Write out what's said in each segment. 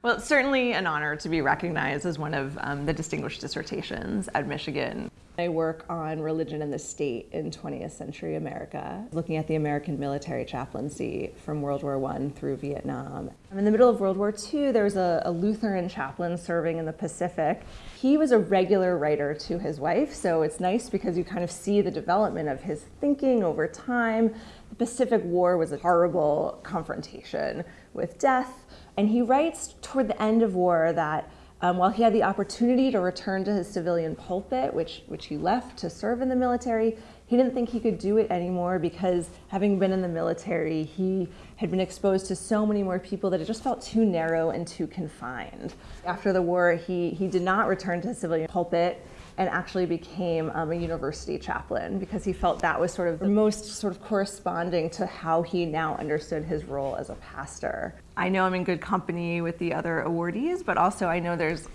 Well, it's certainly an honor to be recognized as one of um, the distinguished dissertations at Michigan. I work on religion and the state in 20th century America, looking at the American military chaplaincy from World War I through Vietnam. In the middle of World War II, there was a, a Lutheran chaplain serving in the Pacific. He was a regular writer to his wife, so it's nice because you kind of see the development of his thinking over time. The Pacific War was a horrible confrontation with death, and he writes toward the end of war that um, while he had the opportunity to return to his civilian pulpit, which, which he left to serve in the military, he didn't think he could do it anymore because having been in the military, he had been exposed to so many more people that it just felt too narrow and too confined. After the war, he, he did not return to the civilian pulpit and actually became um, a university chaplain because he felt that was sort of the most sort of corresponding to how he now understood his role as a pastor. I know I'm in good company with the other awardees, but also I know there's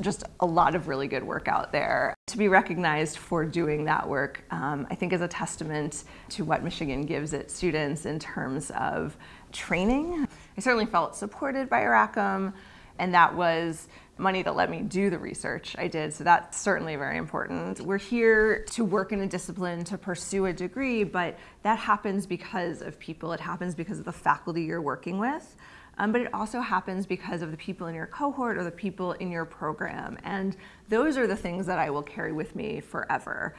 just a lot of really good work out there. To be recognized for doing that work, um, I think is a testament to what Michigan gives its students in terms of training. I certainly felt supported by Rackham, and that was money that let me do the research I did, so that's certainly very important. We're here to work in a discipline, to pursue a degree, but that happens because of people. It happens because of the faculty you're working with. Um, but it also happens because of the people in your cohort or the people in your program. And those are the things that I will carry with me forever.